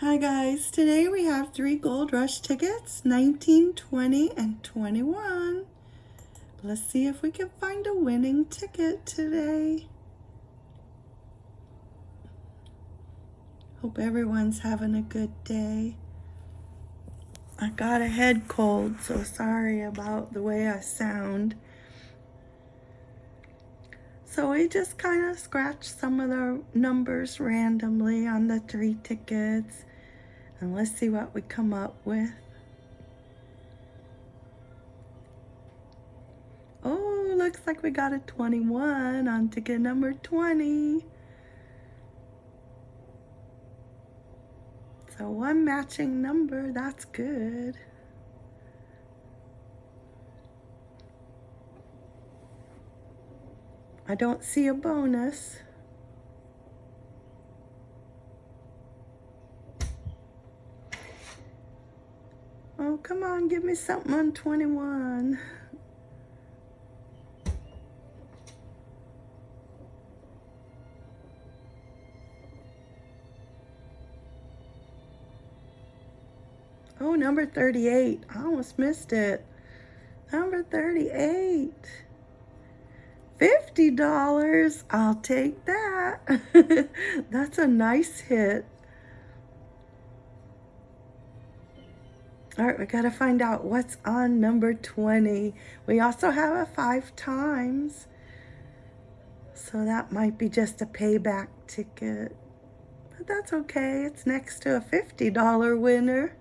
Hi guys, today we have three Gold Rush tickets, 19, 20, and 21. Let's see if we can find a winning ticket today. Hope everyone's having a good day. I got a head cold, so sorry about the way I sound. So we just kind of scratched some of the numbers randomly on the three tickets. And let's see what we come up with. Oh, looks like we got a 21 on ticket number 20. So one matching number, that's good. I don't see a bonus. Oh, come on, give me something on 21. Oh, number 38. I almost missed it. Number 38. $50. I'll take that. That's a nice hit. All right, we got to find out what's on number 20. We also have a five times. So that might be just a payback ticket. But that's okay. It's next to a $50 winner.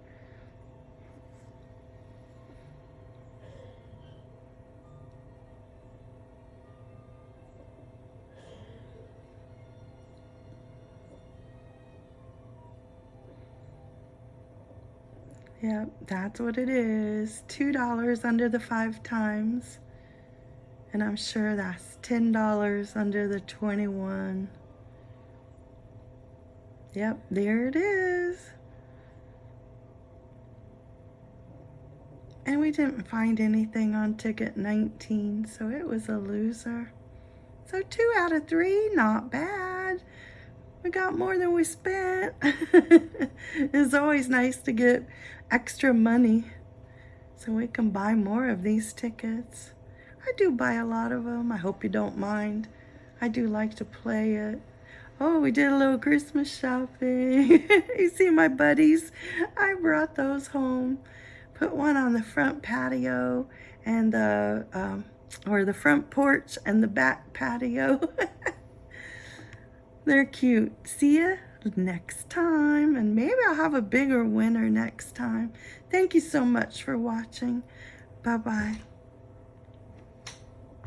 Yep, that's what it is. $2 under the five times. And I'm sure that's $10 under the 21. Yep, there it is. And we didn't find anything on ticket 19, so it was a loser. So two out of three, not bad. We got more than we spent. it's always nice to get extra money so we can buy more of these tickets. I do buy a lot of them. I hope you don't mind. I do like to play it. Oh, we did a little Christmas shopping. you see my buddies? I brought those home. Put one on the front patio and the, um, or the front porch and the back patio. They're cute. See ya next time. And maybe I'll have a bigger winner next time. Thank you so much for watching. Bye-bye.